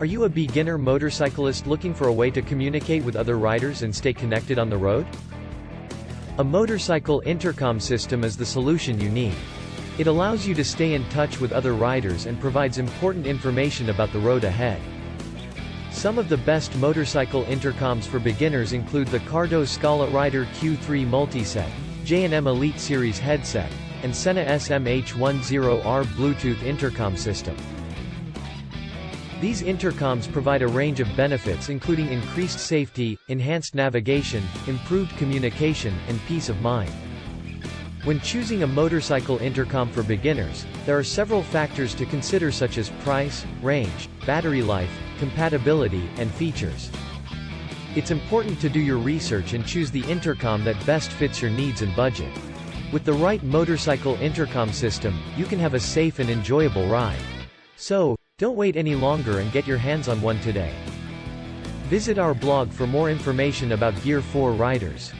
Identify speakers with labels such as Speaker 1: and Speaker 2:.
Speaker 1: Are you a beginner motorcyclist looking for a way to communicate with other riders and stay connected on the road? A motorcycle intercom system is the solution you need. It allows you to stay in touch with other riders and provides important information about the road ahead. Some of the best motorcycle intercoms for beginners include the Cardo Scala Rider Q3 Multiset, J&M Elite Series headset, and Sena SMH10R Bluetooth intercom system. These intercoms provide a range of benefits including increased safety, enhanced navigation, improved communication, and peace of mind. When choosing a motorcycle intercom for beginners, there are several factors to consider such as price, range, battery life, compatibility, and features. It's important to do your research and choose the intercom that best fits your needs and budget. With the right motorcycle intercom system, you can have a safe and enjoyable ride. So, don't wait any longer and get your hands on one today. Visit our blog for more information about Gear 4 riders.